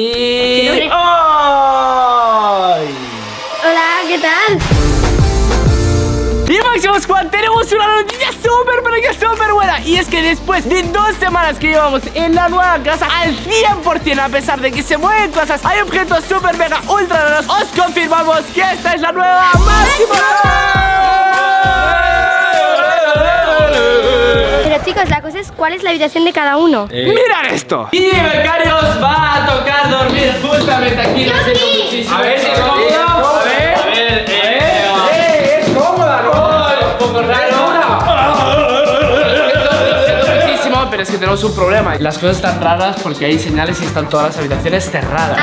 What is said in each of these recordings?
Y... ¡Ay! Hola, ¿qué tal? Y Máximo Squad, tenemos una noticia súper, pero que súper buena Y es que después de dos semanas que llevamos en la nueva casa Al 100% a pesar de que se mueven cosas Hay objetos súper mega ultra raros Os confirmamos que esta es la nueva Máximo Pero chicos, la cosa es cuál es la habitación de cada uno. Mirad esto Y Becarios va dormir justamente aquí Lo siento muchísimo A ver si es cómodo. A ver. A ver, eh, ¡Eh! ¡Es cómoda, no! un poco raro muchísimo, pero es que tenemos un problema. Las cosas están raras porque hay señales y están todas las habitaciones cerradas.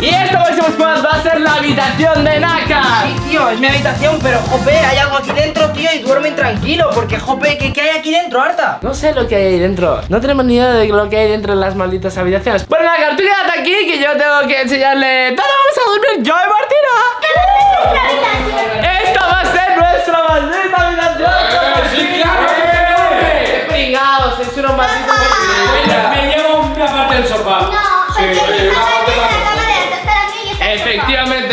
Y esta Máximo Squad va a ser la habitación de Naka. Sí, tío, es mi habitación, pero jope, hay algo aquí dentro, tío, y duermen tranquilo, porque jope, ¿qué, qué hay aquí dentro, Arta? No sé lo que hay ahí dentro. No tenemos ni idea de lo que hay dentro de las malditas habitaciones. Bueno, Naka, tú quédate aquí que yo tengo que enseñarle. ¿Dónde vamos a dormir yo y Martina? Esta va a ser nuestra maldita habitación. sí, claro. ¡Qué pringados! Es una maldita Mira, me llevo una parte del sofá. No, Sí, porque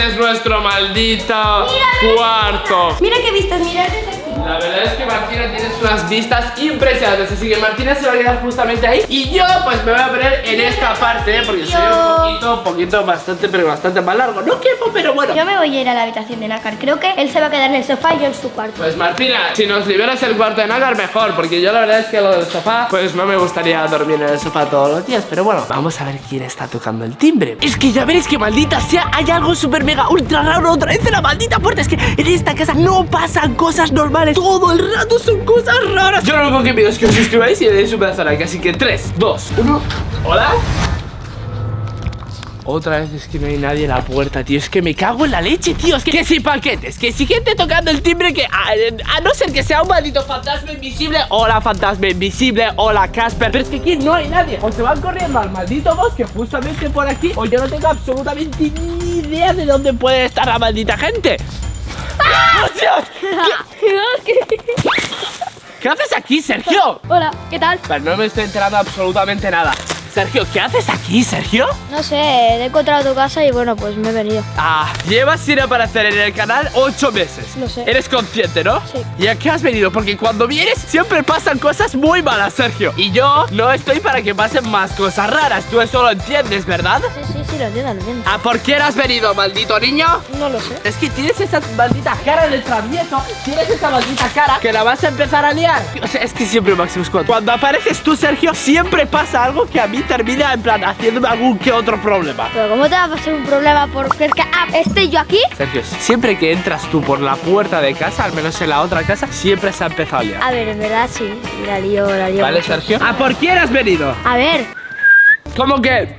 es nuestro maldito cuarto. Mira qué vistas, mira desde aquí. La verdad es que Martina tiene unas vistas impresionantes. Así que Martina se va a quedar justamente ahí. Y yo pues me voy a poner en esta parte Porque soy un poquito, poquito, bastante, pero bastante más largo. No quepo, pero bueno. Yo me voy a ir a la habitación de Nácar. Creo que él se va a quedar en el sofá y yo en su cuarto. Pues Martina, si nos liberas el cuarto de Nagar mejor. Porque yo la verdad es que lo del sofá Pues no me gustaría dormir en el sofá todos los días. Pero bueno, vamos a ver quién está tocando el timbre. Es que ya veréis que maldita sea Hay algo súper mega ultra raro otra vez en la maldita puerta. Es que en esta casa no pasan cosas normales Todo el rato son cosas raras Yo lo único que pido es que os suscribáis y le deis un pedazo de like Así que 3, 2, 1 Hola otra vez es que no hay nadie en la puerta, tío. Es que me cago en la leche, tío. Es que, que si paquetes, que si gente tocando el timbre, que a, a no ser que sea un maldito fantasma invisible. Hola, fantasma invisible. Hola, Casper. Pero es que aquí no hay nadie. O se van corriendo al maldito bosque justamente por aquí. O yo no tengo absolutamente ni idea de dónde puede estar la maldita gente. ¡Ah! ¿Qué haces aquí, Sergio? Hola, ¿qué tal? Pero no me estoy enterando absolutamente nada. Sergio, ¿qué haces aquí, Sergio? No sé, he encontrado tu casa y bueno, pues me he venido. Ah, llevas sin aparecer en el canal ocho meses. Lo sé. Eres consciente, ¿no? Sí. ¿Y a qué has venido? Porque cuando vienes siempre pasan cosas muy malas, Sergio. Y yo no estoy para que pasen más cosas raras. Tú eso lo entiendes, ¿verdad? Sí, sí, entiendo. ¿A por qué has venido, maldito niño? No lo sé. Es que tienes esa maldita cara de travieso Tienes esa maldita cara que la vas a empezar a liar O sea, es que siempre Maximus Squad Cuando apareces tú, Sergio, siempre pasa algo que a mí termina en plan haciéndome algún que otro problema Pero ¿cómo te va a pasar un problema porque que ah, esté yo aquí? Sergio, siempre que entras tú por la puerta de casa, al menos en la otra casa, siempre se ha empezado a liar. A ver, en verdad sí, la lío, la lío ¿Vale, mucho. Sergio? ¿A por quién has venido? A ver, ¿Cómo que?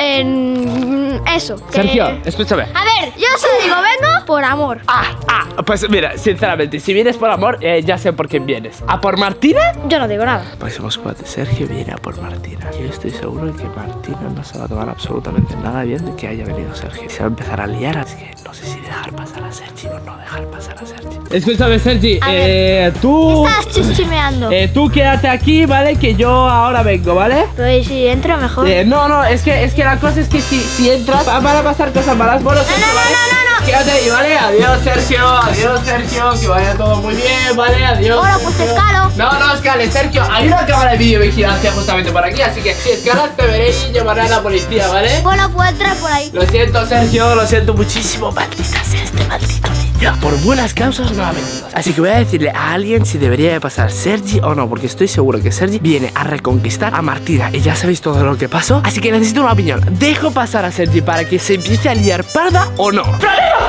En eso. que- Sergio, escúchame. A ver, yo solo digo, vengo por amor. Ah, ah, pues mira, sinceramente, si vienes por amor, eh, ya sé por quién vienes. ¿A por Martina? Yo no digo nada. Próximos cuatro. Sergio viene a por Martina. Yo estoy seguro de que Martina no se va a tomar absolutamente nada bien de que haya venido Sergio. Se va a empezar a liar, así que no sé si dejar pasar a Sergi o no dejar pasar a Sergi. Escúchame, Sergi, A ver. eh, tú. Estás chismeando. Eh, tú quédate aquí, ¿vale? Que yo ahora vengo, ¿vale? Pues si entro mejor. Eh, no, no, es que, es que la cosa es que si, si entras va- van a pasar cosas malas. Bueno, no, no, no, no. Quédate ahí, ¿vale? Adiós, Sergio. Adiós, Sergio. Que vaya todo muy bien, ¿vale? Adiós. Ahora, pues te escalo. No, no escales, Sergio. Hay una cámara de videovigilancia justamente por aquí. Así que si escalas, te veré y llevaré a la policía, ¿vale? Bueno, puedo entrar por ahí. Lo siento, Sergio, lo siento muchísimo. Maldita sea este maldito niño. Por buenas causas no ha venido. Así que voy a decirle a alguien si debería de pasar Sergi o no, porque estoy seguro que Sergi viene a reconquistar a Martina. Y ya sabéis todo lo que pasó. Así que necesito una opinión. ¿Dejo pasar a Sergi para que se empiece a liar parda o no? ¡Franela, franela, franela!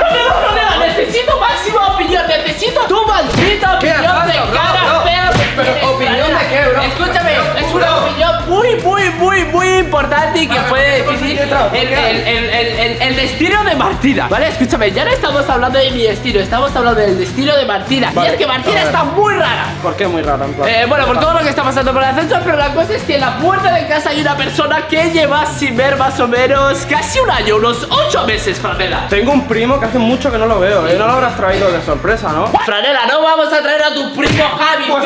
Necesito máxima opinión. Necesito tu maldita ¿Qué opinión de cara fea. Pero, ¿opinión de qué, bro? Escúchame, es una opinión muy, muy, muy, muy importante y que puede vamos a decidir seguir otra, el, ¿qué? el, el, el, el- el destino de Martina. Vale, escúchame, ya no estamos hablando de mi destino, estamos hablando del destino de Martina. Y es que Martina está muy rara. ¿Por qué muy plan? Eh, bueno, por todo lo que está pasando por el ascenso, pero la cosa es que en la puerta de casa hay una persona que lleva sin ver más o menos casi un año, unos ocho meses, Franela. Tengo un primo que hace mucho que no lo veo, ¿eh? No lo habrás traído de sorpresa, ¿no? Franela, no vamos a traer a tu primo Javi. Pues.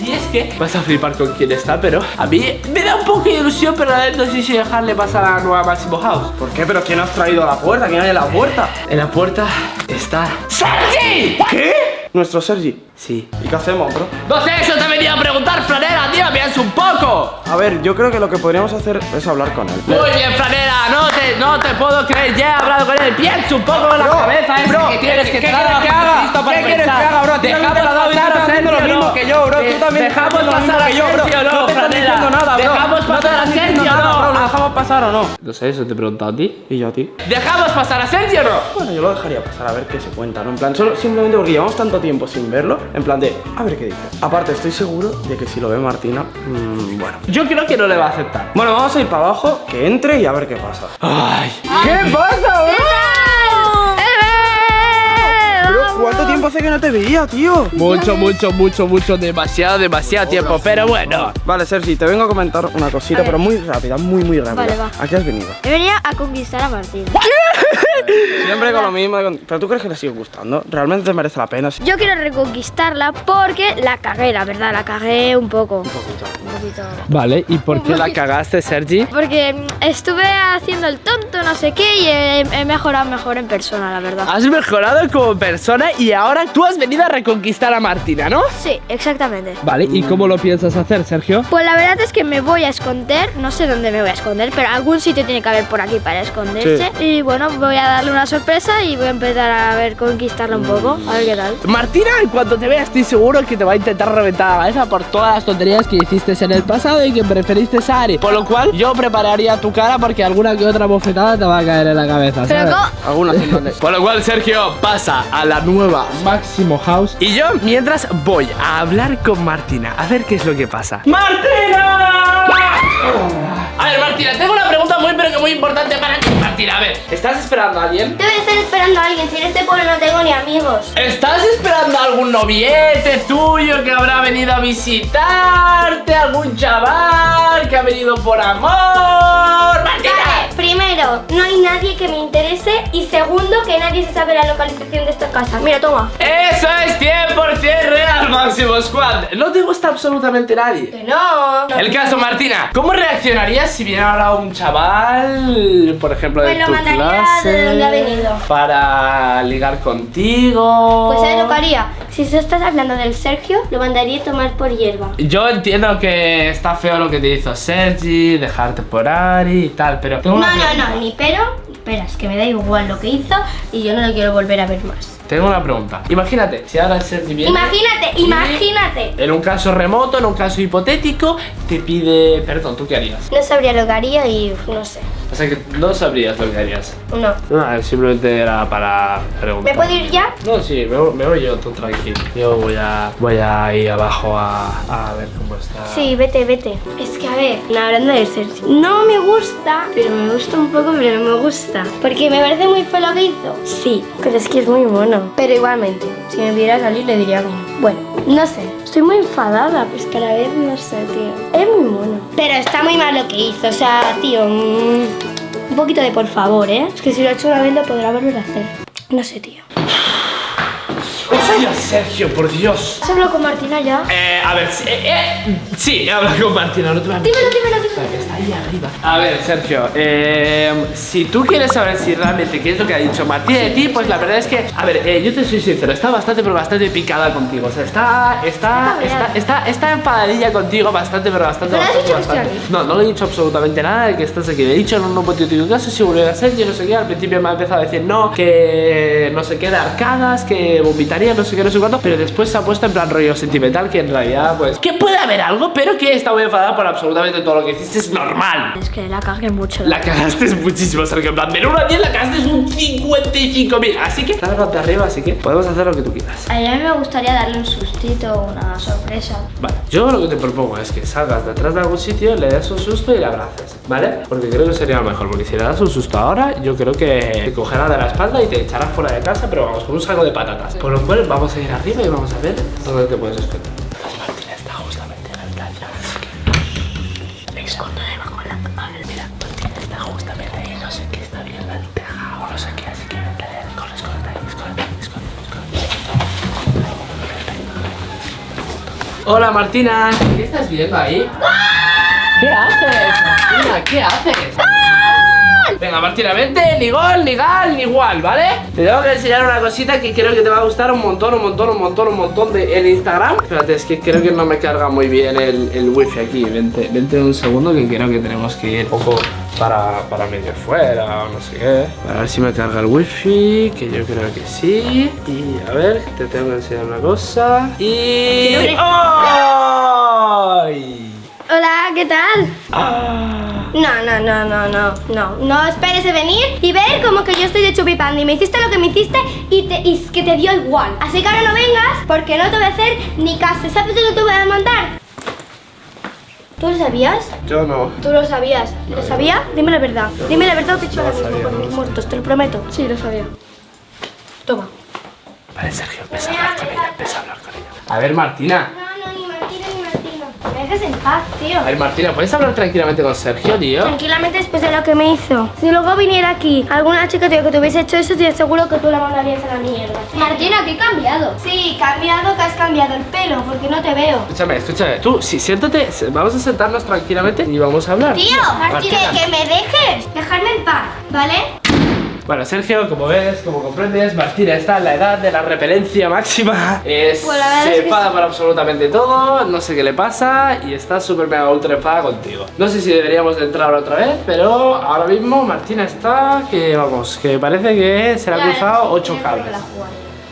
Y es que vas a flipar con quién es. Está, pero a mí me da un poco de ilusión, pero a ver, no sé si dejarle pasar a la nueva Máximo House. ¿Por qué? ¿Pero quién has traído a la puerta? ¿Quién hay en la puerta? En la puerta está ¡Sergi! ¿Qué? Nuestro Sergi. Sí. ¿Y qué hacemos, bro? No sé, eso te venía a preguntar, Franera, tío, piensa un poco. A ver, yo creo que lo que podríamos hacer es hablar con él. Muy bien, Franera, no no te puedo creer, ya he hablado con él. Piensa un poco en la Bro, cabeza esa bro, que tienes ¿qué quieres que haga? ¿Qué quieres que haga, bro? Dejamos pasar a haciendo lo Sergio, mismo ¿no? que yo, bro. Tú Eh, también Dejamos pasar a. Sergio, No no, te estás diciendo nada, bro. Dejamos No te pasar a Sergio, bro. ¿Lo no. dejamos pasar o no? No sé, eso te he preguntado a ti. ¿Y yo a ti? ¿Dejamos pasar a Sergio o no? Bueno, yo lo dejaría pasar a ver qué se cuenta, ¿no? En plan, solo simplemente porque llevamos tanto tiempo sin verlo, en plan de, a ver qué dice. Aparte, estoy seguro de que si lo ve Martina, mmm, bueno. Yo creo que no le va a aceptar. Bueno, vamos a ir para abajo, que entre y a ver qué pasa. Ay. ¿Qué pasa, ¿cuánto tiempo hace que no te veía, tío? Mucho, mucho, mucho, mucho, demasiado, demasiado tiempo. Pero bueno. Vale, Sergi, te vengo a comentar una cosita, pero muy rápida, muy, muy rápida. Vale, va. ¿A qué has venido? He venido a conquistar a Martín. Siempre con lo mismo. ¿Pero tú crees que le sigue gustando? ¿Realmente te merece la pena? Yo quiero reconquistarla porque la cagué, la verdad, la cagué un poco. Un poquito. Vale, ¿y por qué la cagaste, Sergi? Porque estuve haciendo el tonto, no sé qué, y he, he mejorado mejor en persona, la verdad. Has mejorado como persona y ahora tú has venido a reconquistar a Martina, ¿no? Sí, exactamente. Vale, ¿y cómo lo piensas hacer, Sergio? Pues la verdad es que me voy a esconder, no sé dónde me voy a esconder, pero algún sitio tiene que haber por aquí para esconderse. Y bueno, voy a darle una sorpresa y voy a empezar a ver conquistarla un poco, a ver qué tal. Martina, en cuanto te vea, estoy seguro que te va a intentar reventar la cabeza por todas las tonterías que hiciste en el pasado y que preferiste a Ari. Por lo cual, yo prepararía tu cara porque alguna que otra bofetada te va a caer en la cabeza, Pero ¿sabes? ¿cómo? Algunas. Por lo cual Sergio pasa a la nueva Máximo House. Y yo mientras voy a hablar con Martina A ver qué es lo que pasa. ¡Martina! A ver Martina, tengo una pregunta muy pero que muy importante para ti Martina, a ver, ¿estás esperando a alguien? Debe estar esperando a alguien, si en este pueblo no tengo ni amigos. ¿Estás esperando a algún noviete tuyo que habrá venido a visitarte? ¿Algún chaval que ha venido por amor? ¡Martina! Vale, primero, no hay nadie que me interese y segundo, que nadie se sabe la localización de esta casa. Mira, toma. Eso es 100% real, Máximo Squad No te gusta absolutamente nadie Que no. El caso, Martina, ¿cómo reaccionarías si viene ahora un chaval, por ejemplo, de Pues lo tu clase, de donde ha venido. para ligar contigo? Pues ¿sabes lo que haría? Si tú estás hablando del Sergio, lo mandaría a tomar por hierba. Yo entiendo que está feo lo que te hizo Sergi, dejarte por Ari y tal, pero tengo No, una no, pregunta. no, ni pero, ni peras, que me da igual lo que hizo y yo no lo quiero volver a ver más. Tengo una pregunta. Imagínate, si ahora Sergi viene. Imagínate, imagínate. En un caso remoto, en un caso hipotético, te pide perdón. ¿Tú qué harías? No sabría lo que haría y no sé. O sea que no sabrías lo que harías. No. No, simplemente era para preguntar. ¿Me puedo ir ya? No, sí, me, me voy yo, tú tranquilo. Yo voy a, voy a ir abajo a, a ver cómo está. Sí, vete, vete. Es que a ver, hablando de Sergio, no me gusta, pero me gusta un poco, pero no me gusta. Porque me parece muy feo lo que hizo. Sí, pero es que es muy mono. Pero igualmente, si me viera salir le diría que no. Bueno, no sé, estoy muy enfadada, pues que a la vez no sé, tío. Es muy mono. Pero está muy mal lo que hizo, o sea, tío, mm, un poquito de por favor, ¿eh? Es que si lo ha hecho una vez lo podrá volver a hacer. No sé, tío. Hostia, Sergio, por Dios. ¿Has hablado con Martina ya? Eh, a ver, sí, eh, eh, sí, he hablado con Martina, Dímelo, dímelo, dímelo. Ahí arriba. A ver, Sergio, eh, si tú quieres saber si realmente qué es lo que ha dicho Martina de ti, pues la verdad es que, a ver, eh, yo te soy sincero, está bastante, pero bastante picada contigo. O sea, está, está, está, está, está enfadadilla contigo, bastante, pero bastante, ¿No bastante, dicho bastante. No, no le he dicho absolutamente nada de que estás aquí. Le he dicho en un hipotético caso si volviera a ser, yo no sé qué. Al principio me ha empezado a decir no, que no sé qué de arcadas, que vomitaría, no sé qué, no sé cuánto. Pero después se ha puesto en plan rollo sentimental, que en realidad, pues, que puede haber algo, pero que está muy enfadada por absolutamente todo lo que hiciste. Es normal. Es que la cagué mucho. La cagaste muchísimo, Sergio. En plan, de 1 a 10 la cagaste un 55.000. Así que, lárgate arriba, así que podemos hacer lo que tú quieras. A mí me gustaría darle un sustito una sorpresa. Vale, yo lo que te propongo es que salgas detrás de algún sitio, le des un susto y le abraces, ¿vale? Porque creo que sería lo mejor, porque si le das un susto ahora, yo creo que te cogerá de la espalda y te echará fuera de casa, pero vamos, con un saco de patatas. Por lo cual, vamos a ir arriba y vamos a ver dónde te puedes esconder. Hola Martina, ¿qué estás viendo ahí? ¿Qué haces? Martina, ¿qué haces? Venga Martina, vente, ni gol, ni gal, ni igual, ¿vale? Te tengo que enseñar una cosita que creo que te va a gustar un montón, un montón, un montón, un montón de el Instagram Espérate, es que creo que no me carga muy bien el, el wifi aquí Vente, vente un segundo que creo que tenemos que ir un poco para, para medio fuera o no sé qué A ver si me carga el wifi, que yo creo que sí Y a ver, te tengo que enseñar una cosa Y... ¡Ay! Hola, ¿qué tal? ¡Ah! No, no, no, no, no, no. No esperes de venir y ver como que yo estoy de chupipandi. Me hiciste lo que me hiciste y, te, y que te dio igual. Así que ahora no vengas porque no te voy a hacer ni caso. ¿Sabes lo que te voy a mandar? ¿Tú lo sabías? Yo no. ¿Tú lo sabías? ¿Lo sabía? Dime la verdad. Dime la verdad o te echo lo sabía, por no mis lo muertos, te lo prometo. Sí, lo sabía. Toma. Vale, Sergio, empieza a hablar con ella, empieza a hablar con ella A ver Martina. Me dejes en paz, tío. A ver Martina, ¿puedes hablar tranquilamente con Sergio, tío? Tranquilamente después de lo que me hizo. Si luego viniera aquí alguna chica tío, que te hubiese hecho eso, te aseguro que tú la mandarías a la mierda. Martina, ¿qué he cambiado? Sí, cambiado que has cambiado el pelo, porque no te veo. Escúchame, escúchame. Tú, sí, siéntate. Vamos a sentarnos tranquilamente y vamos a hablar. Tío, Martina. que, que me dejes. Dejarme en paz, ¿vale? Bueno, Sergio, como ves, como comprendes, Martina está en la edad de la repelencia máxima. Es, se es que enfada sí. por absolutamente todo, no sé qué le pasa y está súper mega ultra enfada contigo. No sé si deberíamos de entrar otra vez, pero ahora mismo Martina está que, vamos, que parece que se le ha cruzado ocho cables.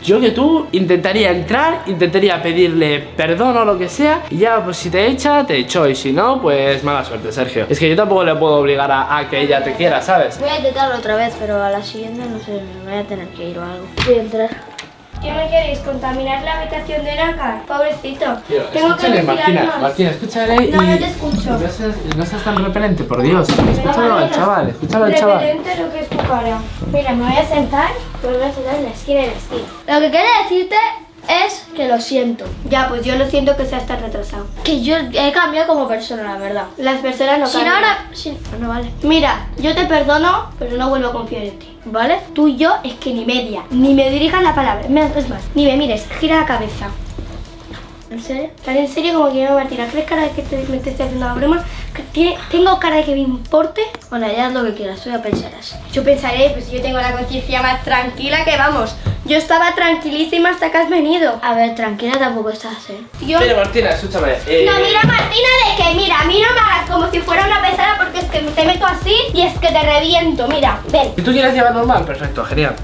Yo que tú intentaría entrar, intentaría pedirle perdón o lo que sea Y ya pues si te echa, te echó Y si no, pues mala suerte Sergio Es que yo tampoco le puedo obligar a, a que ella te quiera, ¿sabes? Voy a intentarlo otra vez, pero a la siguiente no sé, me voy a tener que ir o algo. Voy a entrar. ¿Qué me queréis? ¿Contaminar la habitación de Naka? Pobrecito. Tío, Tengo que escúchale, Martina. Martina, escúchale y... No, no te escucho. No seas, no seas tan repelente, por Dios Escúchalo al chaval, escúchalo al chaval Reverente lo que es tu cara. Mira, me voy a sentar, a en la esquina de la esquina. Lo que quería decirte es que lo siento. Ya, pues yo lo siento que seas tan retrasado. Que yo he cambiado como persona, la verdad. Las personas no Si no cambian. ahora... Si... No, vale. Mira, yo te perdono, pero no vuelvo a confiar en ti. ¿Vale? Tú y yo es que ni media, ni me dirijas la palabra. Es más, ni me mires, gira la cabeza. ¿En serio? Tan en serio como que no, Martina. ¿Crees cara de que te, me te estoy haciendo la broma? ¿Que tiene- ¿Tengo cara de que me importe? Bueno, ya haz lo que quieras, tú ya pensarás. Yo pensaré, pues yo tengo la conciencia más tranquila que vamos. Yo estaba tranquilísima hasta que has venido. A ver, tranquila tampoco estás, ¿eh? Yo... Mira, Martina, escúchame eh, No, mira Martina, de que mira, a mí no me hagas como si fuera una pesada porque es que te meto así y es que te reviento. Mira, ven. Si tú quieres llevar normal, perfecto, genial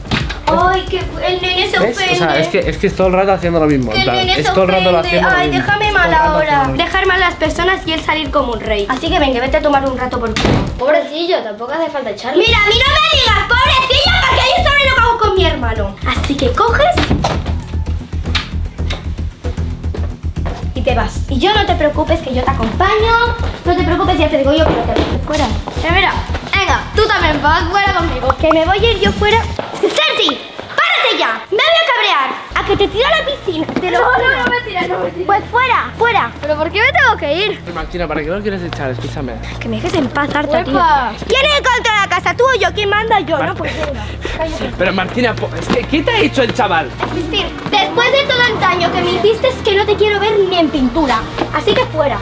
Ay, que el nene se ¿Ves? ofende. O sea, es que, es que es todo el rato haciendo lo mismo Que el plan, nene Es se todo el rato lo ofende. haciendo lo Ay, mismo. déjame mal ahora. lo. Dejar mal a las personas y él salir como un rey. Así que venga, vete a tomar un rato por culo. Pobrecillo, tampoco hace falta echarlo. Mira, a mí no me digas, pobrecilla, porque yo sabré lo que hago con mi hermano. Así que coges y te vas. Y yo no te preocupes que yo te acompaño. No te preocupes, ya te digo yo que no te vayas fuera. Eh, mira, venga, tú también vas fuera conmigo. Que me voy a ir yo fuera. ¡Sergi! ¡Párate ya! ¡Me voy a cabrear! ¡A que te tiro a la piscina! ¡Te lo No, juro! no, no me tires, no me. Pues fuera, fuera. ¿Pero por qué me tengo que ir? Martina, ¿para qué lo quieres echar? Escúchame Que me dejes en paz, harta, tío. ¿Quién es el control de la casa? ¿Tú o yo? ¿Quién manda? Yo, ¿no? Pues. Pero Martina, po- es que, ¿qué te ha hecho el chaval? Cristín, después de todo el daño que me hiciste es que no te quiero ver ni en pintura. Así que fuera.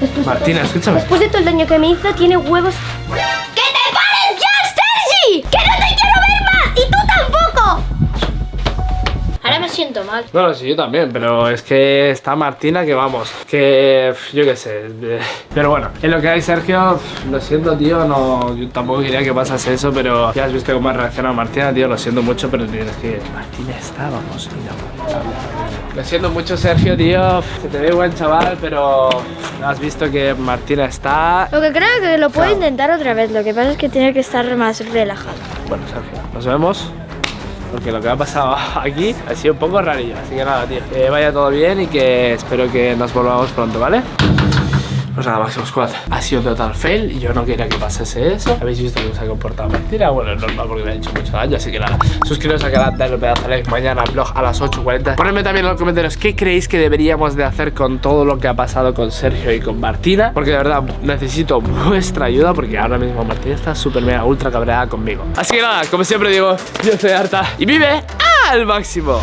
Después de Martina, todo- escúchame. Después de todo el daño que me hizo, tiene huevos. Siento mal. No, no, sí, yo también, pero es que está Martina que vamos, que yo qué sé. Pero bueno, en lo que hay, Sergio, lo siento, tío, no, yo tampoco quería que pasase eso, pero ya has visto cómo ha reaccionado Martina, tío, lo siento mucho, pero tienes que... Martina está, vamos, Lo siento mucho, Sergio, tío, que te veo buen chaval, pero has visto que Martina está... Lo que creo que lo puedo intentar otra vez. Lo que pasa es que tiene que estar más relajado. Bueno, Sergio, nos vemos. Porque lo que ha pasado aquí ha sido un poco rarillo. Así que nada, tío. Que vaya todo bien y que espero que nos volvamos pronto, ¿vale? Pues nada, Máximo Squad, ha sido total fail y yo no quería que pasase eso. Habéis visto cómo se ha comportado mentira. Bueno, es normal porque le ha hecho mucho daño, así que nada. Suscribiros al canal, dadle un pedazo de like mañana al blog a las 8.40. Ponedme también en los comentarios qué creéis que deberíamos de hacer con todo lo que ha pasado con Sergio y con Martina. Porque de verdad necesito vuestra ayuda porque ahora mismo Martina está súper mega ultra cabreada conmigo. Así que nada, como siempre digo, yo soy harta y vive al máximo.